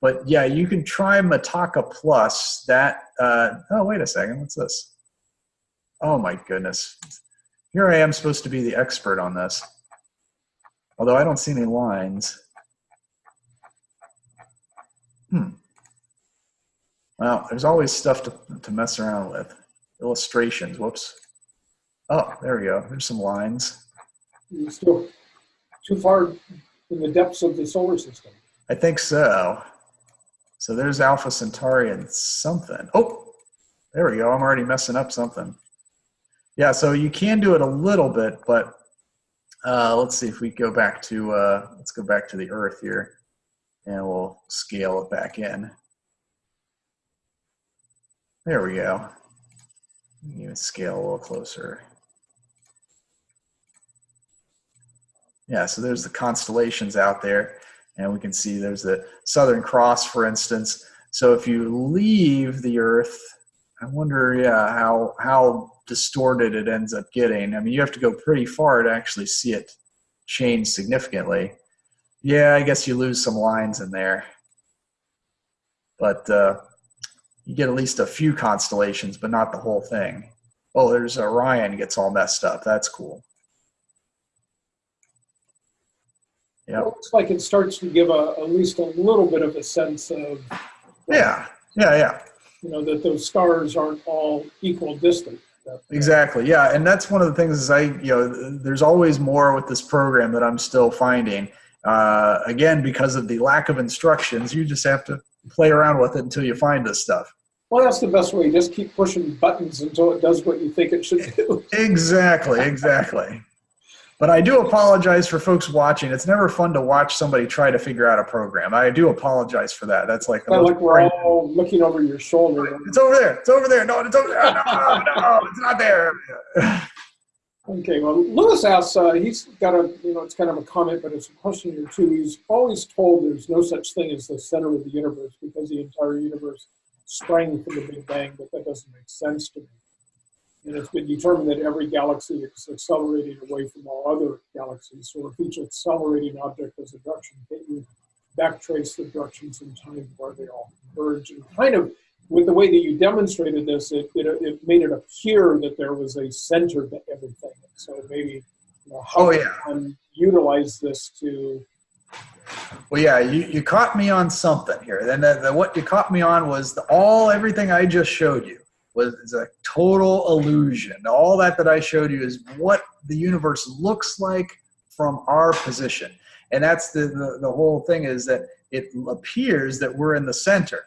but yeah, you can try Mitaka Plus. That, uh, oh, wait a second. What's this? Oh my goodness. Here I am supposed to be the expert on this. Although I don't see any lines. Hmm. Well, there's always stuff to, to mess around with. Illustrations, whoops. Oh, there we go. There's some lines. You're still too far in the depths of the solar system. I think so. So there's Alpha Centauri and something. Oh, there we go. I'm already messing up something. Yeah, so you can do it a little bit, but uh, let's see if we go back to, uh, let's go back to the Earth here and we'll scale it back in. There we go. Even scale a little closer. Yeah, so there's the constellations out there, and we can see there's the Southern Cross, for instance. So if you leave the Earth, I wonder, yeah, how how distorted it ends up getting. I mean, you have to go pretty far to actually see it change significantly. Yeah, I guess you lose some lines in there, but uh, you get at least a few constellations, but not the whole thing. Oh, there's Orion gets all messed up. That's cool. Yeah. It looks like it starts to give a, at least a little bit of a sense of. Yeah, yeah, yeah. You know, that those stars aren't all equal distance. Exactly. Yeah, and that's one of the things is I, you know, there's always more with this program that I'm still finding. Uh, again, because of the lack of instructions, you just have to play around with it until you find this stuff. Well, that's the best way. Just keep pushing buttons until it does what you think it should do. exactly. Exactly. But I do apologize for folks watching. It's never fun to watch somebody try to figure out a program. I do apologize for that. That's like the like we're all looking over your shoulder. It's over there. It's over there. No, it's over there. No, no, it's not there. okay. Well, Lewis asks. Uh, he's got a you know it's kind of a comment, but it's a question here too. He's always told there's no such thing as the center of the universe because the entire universe sprang from the Big Bang, but that doesn't make sense to me. And it's been determined that every galaxy is accelerating away from all other galaxies. So if each accelerating object has a direction, can you backtrace the directions in time where they all converge? And kind of with the way that you demonstrated this, it, it, it made it appear that there was a center to everything. So maybe you know, how oh, yeah. can utilize this to well, yeah, you, you caught me on something here. Then the, the, what you caught me on was the, all everything I just showed you was a total illusion. All that that I showed you is what the universe looks like from our position. And that's the, the, the whole thing is that it appears that we're in the center.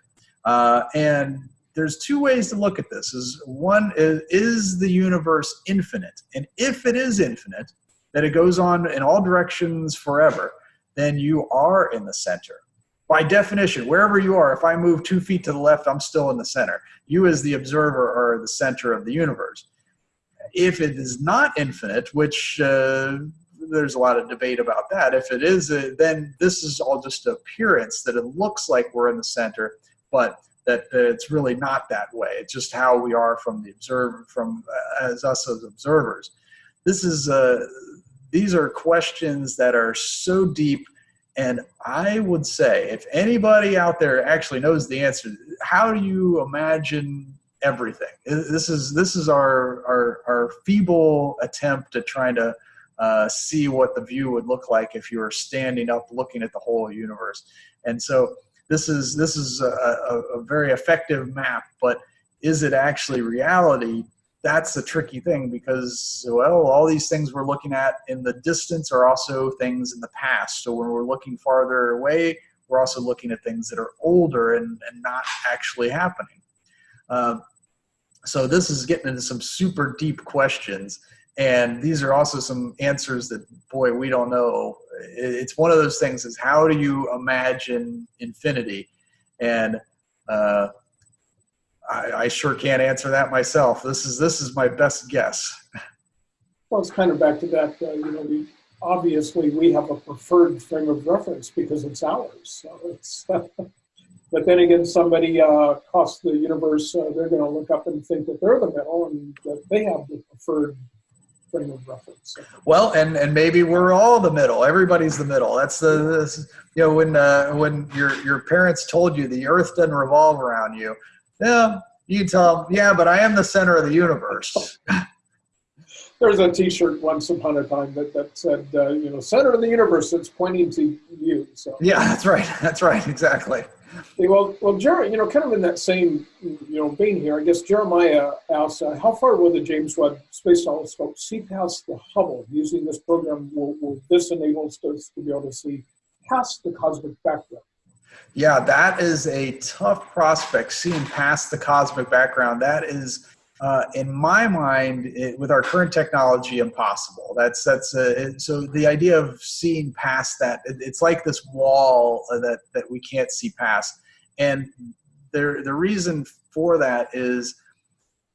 Uh, and there's two ways to look at this. Is one is, is the universe infinite? And if it is infinite, that it goes on in all directions forever, then you are in the center by definition, wherever you are, if I move two feet to the left, I'm still in the center. You as the observer are the center of the universe. If it is not infinite, which uh, there's a lot of debate about that, if it is, uh, then this is all just appearance that it looks like we're in the center, but that it's really not that way. It's just how we are from the observer, from uh, as us as observers. This is, uh, these are questions that are so deep and I would say, if anybody out there actually knows the answer, how do you imagine everything? This is this is our our, our feeble attempt at trying to uh, see what the view would look like if you were standing up looking at the whole universe. And so this is this is a, a, a very effective map, but is it actually reality? That's the tricky thing because well all these things we're looking at in the distance are also things in the past. So when we're looking farther away we're also looking at things that are older and, and not actually happening. Uh, so this is getting into some super deep questions and these are also some answers that boy we don't know. It's one of those things is how do you imagine infinity? And uh, I, I sure can't answer that myself. This is this is my best guess. Well, it's kind of back to that. Uh, you know, we obviously we have a preferred frame of reference because it's ours. So it's, but then again, somebody uh, across the universe, uh, they're going to look up and think that they're the middle and that they have the preferred frame of reference. Well, and and maybe we're all the middle. Everybody's the middle. That's the this, you know when uh, when your your parents told you the Earth doesn't revolve around you. Yeah, you tell them. Yeah, but I am the center of the universe. There's a T-shirt once upon a time that that said, uh, you know, center of the universe. It's pointing to you. So yeah, that's right. That's right. Exactly. Well, well, Jer- you know, kind of in that same, you know, being here, I guess Jeremiah asked, uh, how far will the James Webb Space Telescope see past the Hubble? Using this program, will, will this enable us to, to be able to see past the cosmic background? Yeah, that is a tough prospect, seeing past the cosmic background. That is, uh, in my mind, it, with our current technology, impossible. That's that's uh, it, so the idea of seeing past that. It, it's like this wall that that we can't see past, and there the reason for that is,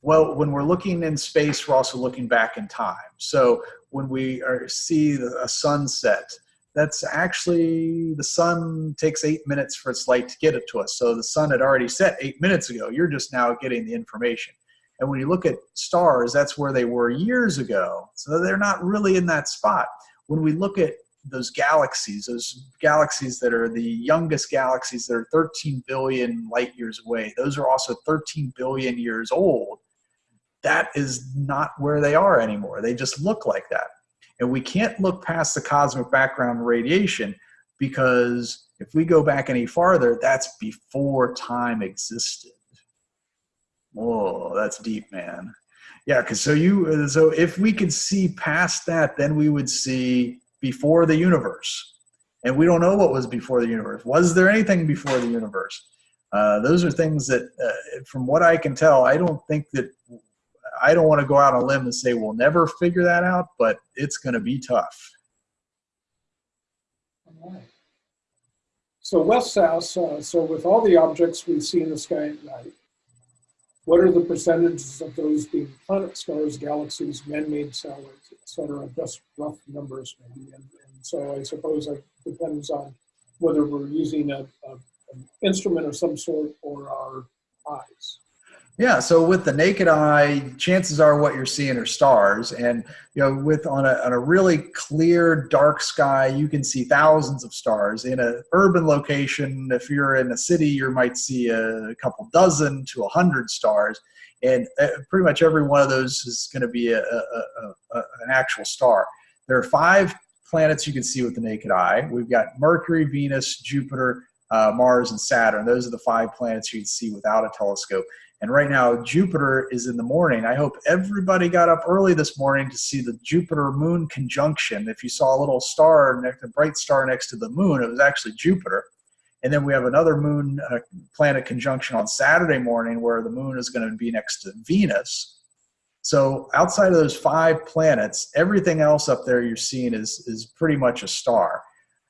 well, when we're looking in space, we're also looking back in time. So when we are, see the, a sunset, that's actually the sun takes eight minutes for its light to get it to us. So the sun had already set eight minutes ago. You're just now getting the information. And when you look at stars, that's where they were years ago. So they're not really in that spot. When we look at those galaxies, those galaxies that are the youngest galaxies that are 13 billion light years away, those are also 13 billion years old. That is not where they are anymore. They just look like that. And we can't look past the cosmic background radiation because if we go back any farther, that's before time existed. Whoa, that's deep, man. Yeah, because so you so if we could see past that, then we would see before the universe, and we don't know what was before the universe. Was there anything before the universe? Uh, those are things that, uh, from what I can tell, I don't think that I don't want to go out on a limb and say we'll never figure that out, but it's going to be tough. So Wes asks, uh, so with all the objects we see in the sky at night, what are the percentages of those being planet stars, galaxies, man-made satellites, et cetera? Just rough numbers maybe. And, and so I suppose it depends on whether we're using a, a, an instrument of some sort or our eyes. Yeah, so with the naked eye, chances are what you're seeing are stars, and you know, with on a on a really clear dark sky, you can see thousands of stars. In an urban location, if you're in a city, you might see a couple dozen to a hundred stars, and uh, pretty much every one of those is going to be a, a, a, an actual star. There are five planets you can see with the naked eye. We've got Mercury, Venus, Jupiter, uh, Mars, and Saturn. Those are the five planets you can see without a telescope. And right now, Jupiter is in the morning. I hope everybody got up early this morning to see the Jupiter moon conjunction. If you saw a little star, a bright star next to the moon, it was actually Jupiter. And then we have another moon uh, planet conjunction on Saturday morning where the moon is going to be next to Venus. So outside of those five planets, everything else up there you're seeing is, is pretty much a star.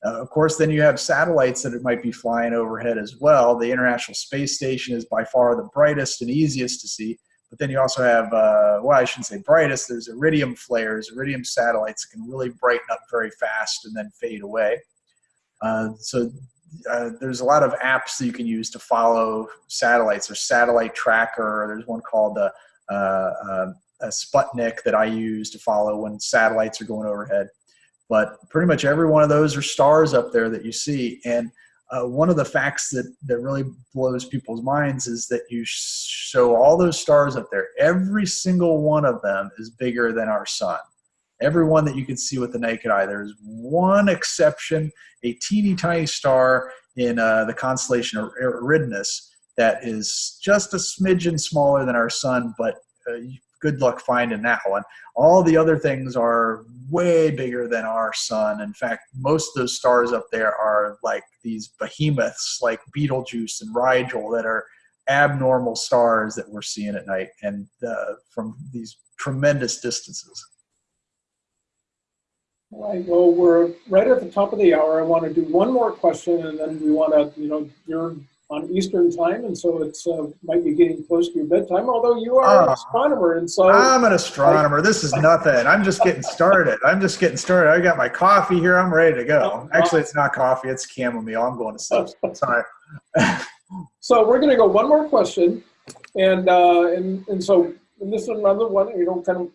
Uh, of course, then you have satellites that it might be flying overhead as well. The International Space Station is by far the brightest and easiest to see. But then you also have, uh, well, I shouldn't say brightest, there's iridium flares, iridium satellites can really brighten up very fast and then fade away. Uh, so uh, there's a lot of apps that you can use to follow satellites. There's Satellite Tracker, there's one called uh, uh, a Sputnik that I use to follow when satellites are going overhead. But pretty much every one of those are stars up there that you see. And uh, one of the facts that, that really blows people's minds is that you show all those stars up there. Every single one of them is bigger than our sun. Every one that you can see with the naked eye. There's one exception, a teeny tiny star in uh, the constellation of Eridanus that is just a smidgen smaller than our sun, but uh, good luck finding that one. All the other things are way bigger than our sun. In fact, most of those stars up there are like these behemoths like Betelgeuse and Rigel that are abnormal stars that we're seeing at night and uh, from these tremendous distances. All right, well, we're right at the top of the hour. I want to do one more question and then we want to, you know, you're on Eastern time, and so it's uh, might be getting close to your bedtime. Although you are an Ah. astronomer, and so I'm an astronomer. This is nothing. I'm just getting started. I'm just getting started. I got my coffee here. I'm ready to go. Actually, it's not coffee. It's chamomile. I'm going to sleep. Sorry. so we're going to go one more question, and uh, and and so and this is another one. You know, kind of.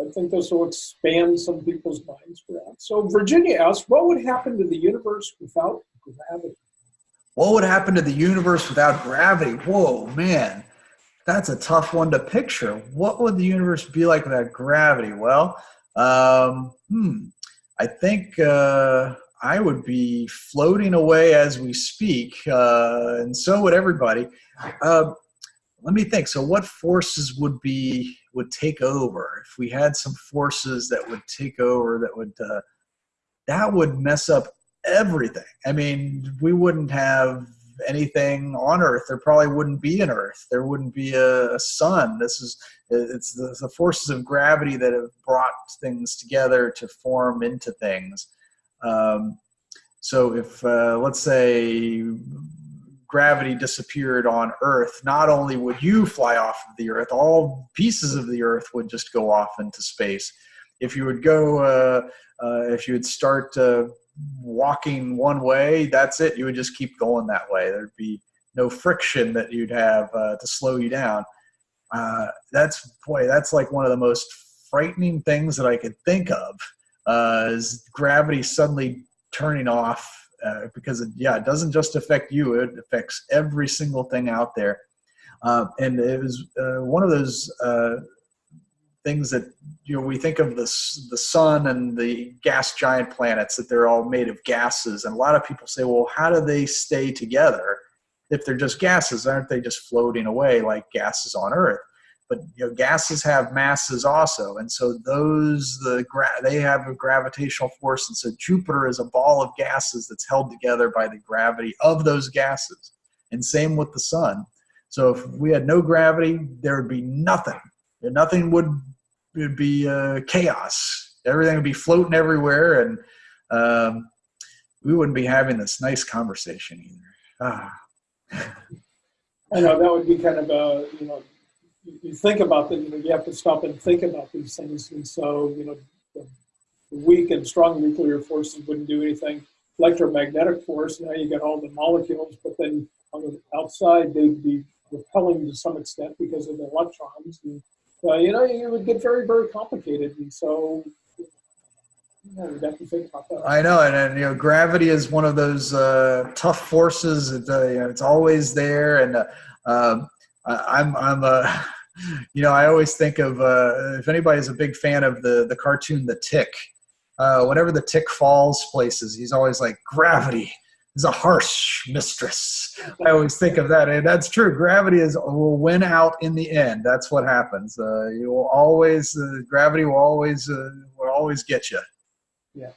I think this will expand some people's minds, perhaps. So Virginia asks, what would happen to the universe without gravity? What would happen to the universe without gravity? Whoa, man. That's a tough one to picture. What would the universe be like without gravity? Well, um, hmm, I think uh, I would be floating away as we speak, uh, and so would everybody. Uh, let me think. So, what forces would be would take over if we had some forces that would take over? That would uh, that would mess up everything. I mean, we wouldn't have anything on Earth. There probably wouldn't be an Earth. There wouldn't be a, a sun. This is it's the, the, forces of gravity that have brought things together to form into things. Um, so if uh, let's say gravity disappeared on Earth, not only would you fly off of the Earth, all pieces of the Earth would just go off into space. If you would go, uh, uh, if you would start uh, walking one way, that's it. You would just keep going that way. There'd be no friction that you'd have uh, to slow you down. Uh, that's boy, that's like one of the most frightening things that I could think of. Uh, is gravity suddenly turning off uh, because it, yeah, it doesn't just affect you; it affects every single thing out there. Uh, and it was uh, one of those things that you know we think of the the sun and the gas giant planets that they're all made of gases, and a lot of people say, well, how do they stay together if they're just gases? Aren't they just floating away like gases on Earth? But you know, gases have masses also, and so those the they have a gravitational force, and so Jupiter is a ball of gases that's held together by the gravity of those gases. And same with the sun. So if we had no gravity, there would be nothing. Nothing would would be uh, chaos. Everything would be floating everywhere, and um, we wouldn't be having this nice conversation either. Ah. I know that would be kind of a you know you think about that, you know, you have to stop and think about these things. And so, you know, the weak and strong nuclear forces wouldn't do anything. Electromagnetic force, now you get all the molecules, but then on the outside, they'd be repelling to some extent because of the electrons. And, uh, you know, it would get very, very complicated. And so, to think about that. I know, and, and you know, gravity is one of those uh, tough forces. It's, uh, you know, it's always there, and uh, um, I, I'm, I'm a you know, I always think of uh, if anybody's a big fan of the the cartoon The Tick. Uh, whenever the tick falls places, he's always like, "Gravity is a harsh mistress." I always think of that, and that's true. Gravity is will win out in the end. That's what happens. Uh, you will always, uh, gravity will always uh, will always get you. Yeah.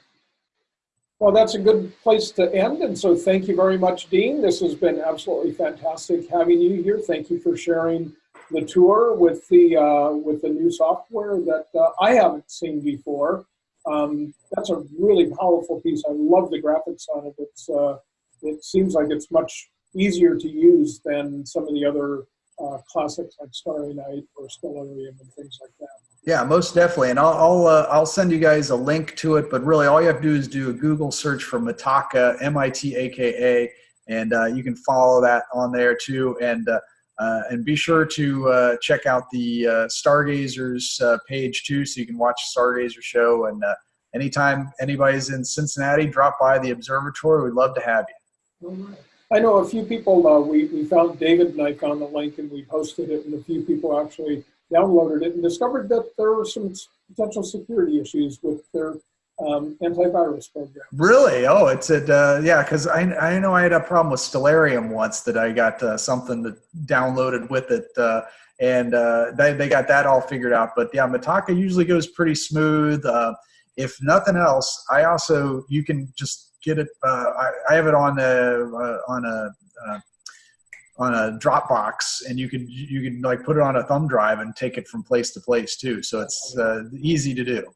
Well, that's a good place to end. And so, thank you very much, Dean. This has been absolutely fantastic having you here. Thank you for sharing the tour with the uh, with the new software that uh, I haven't seen before. Um, that's a really powerful piece. I love the graphics on it. It's uh, it seems like it's much easier to use than some of the other uh, classics like Starry Night or Stellarium and things like that. Yeah, most definitely, and I'll I'll, uh, I'll send you guys a link to it. But really, all you have to do is do a Google search for Mitaka, M-I-T-A-K-A, and uh, you can follow that on there too. And uh, and be sure to uh, check out the uh, Stargazers uh, page too, so you can watch Stargazer show. And uh, anytime anybody's in Cincinnati, drop by the observatory. We'd love to have you. I know a few people. Uh, we we found David and I found the link and we posted it, and a few people actually downloaded it and discovered that there were some potential security issues with their um, antivirus program. Really? Oh, it's at uh, yeah. Because I I know I had a problem with Stellarium once that I got uh, something that downloaded with it, uh, and uh, they they got that all figured out. But yeah, Mitaka usually goes pretty smooth. Uh, if nothing else, I also you can just get it. Uh, I, I have it on a on a on a Dropbox, and you can you can like put it on a thumb drive and take it from place to place too. So it's easy to do.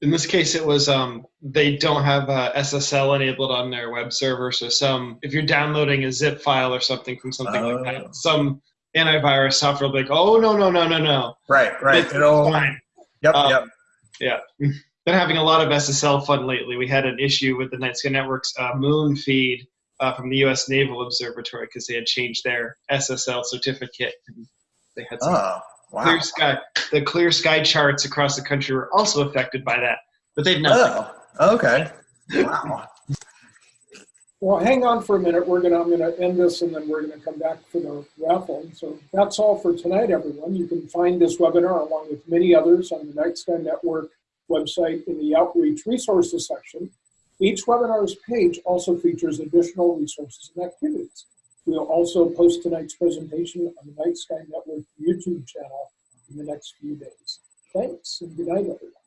In this case, it was um, they don't have uh, SSL enabled on their web server. So some, if you're downloading a zip file or something from something like Oh. that, some antivirus software will be like, oh no no no no no, Right, right. It's It'll, fine. yep, Um, yep. Been having a lot of SSL fun lately. We had an issue with the Night Sky Network's uh, Moon feed uh, from the U.S. Naval Observatory because they had changed their SSL certificate. And they had some Oh, wow. clear sky. The clear sky charts across the country were also affected by that, but they've not. Oh, okay. Wow. Well, hang on for a minute. We're gonna, I'm gonna end this and then we're gonna come back for the raffle. So that's all for tonight, everyone. You can find this webinar along with many others on the Night Sky Network website in the Outreach Resources section. Each webinar's page also features additional resources and activities. We'll also post tonight's presentation on the Night Sky Network YouTube channel in the next few days. Thanks and good night, everyone.